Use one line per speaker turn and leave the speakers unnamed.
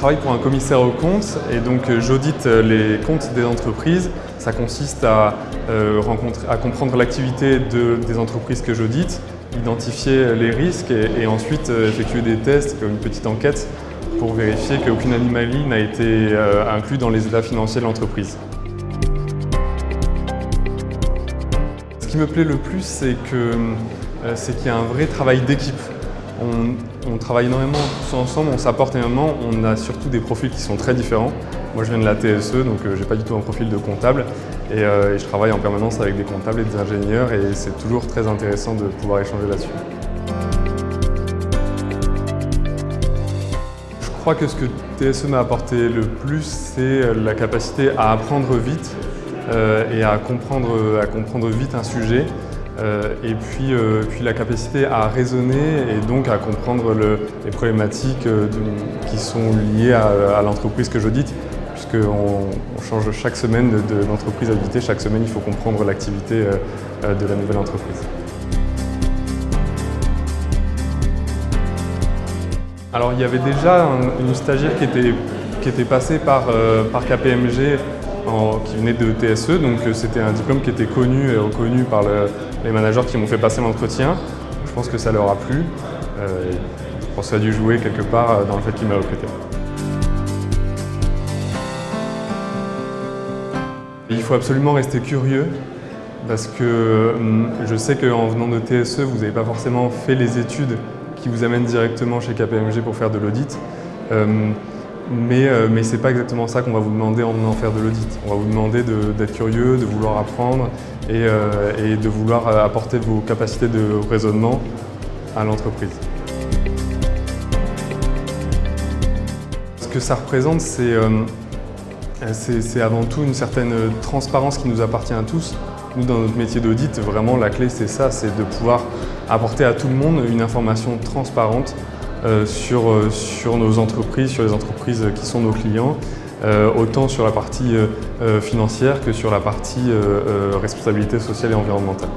travaille pour un commissaire aux comptes et donc euh, j'audite euh, les comptes des entreprises. Ça consiste à, à comprendre l'activité des entreprises que j'audite, identifier les risques et, ensuite effectuer des tests comme une petite enquête pour vérifier qu'aucune anomalie n'a été inclue dans les états financiers de l'entreprise. Ce qui me plaît le plus, c'est qu'il y a un vrai travail d'équipe. On, travaille énormément ensemble, on s'apporte énormément, on a surtout des profils qui sont très différents. Moi je viens de la TSE, donc euh, j'ai pas du tout un profil de comptable euh, et, je travaille en permanence avec des comptables et des ingénieurs et c'est toujours très intéressant de pouvoir échanger là-dessus. Je crois que ce que TSE m'a apporté le plus, c'est la capacité à apprendre vite euh, et à comprendre vite un sujet euh, et puis, euh, puis, la capacité à raisonner et donc à comprendre les problématiques euh, qui sont liées à, l'entreprise que j'audite puisqu'on on change chaque semaine de, auditée, chaque semaine il faut comprendre l'activité de la nouvelle entreprise. Alors il y avait déjà une stagiaire qui était, qui était passée par, par KPMG qui venait de TSE, donc c'était un diplôme qui était connu et reconnu par le, les managers qui m'ont fait passer l'entretien. Je pense que ça leur a plu. Euh, je pense que ça a dû jouer quelque part euh, dans le fait qu'ils m'aient recruté. Il faut absolument rester curieux parce que hum, je sais qu'en venant de TSE, vous n'avez pas forcément fait les études qui vous amènent directement chez KPMG pour faire de l'audit. Hum, mais, euh, ce n'est pas exactement ça qu'on va vous demander en venant faire de l'audit. On va vous demander d'être curieux, de vouloir apprendre et, euh, de vouloir euh, apporter vos capacités de raisonnement à l'entreprise. Ce que ça représente, c'est avant tout une certaine transparence qui nous appartient à tous. Nous, dans notre métier d'audit, vraiment la clé c'est ça, c'est de pouvoir apporter à tout le monde une information transparente sur, euh, sur nos entreprises, sur les entreprises qui sont nos clients, euh, autant sur la partie financière que sur la partie responsabilité sociale et environnementale.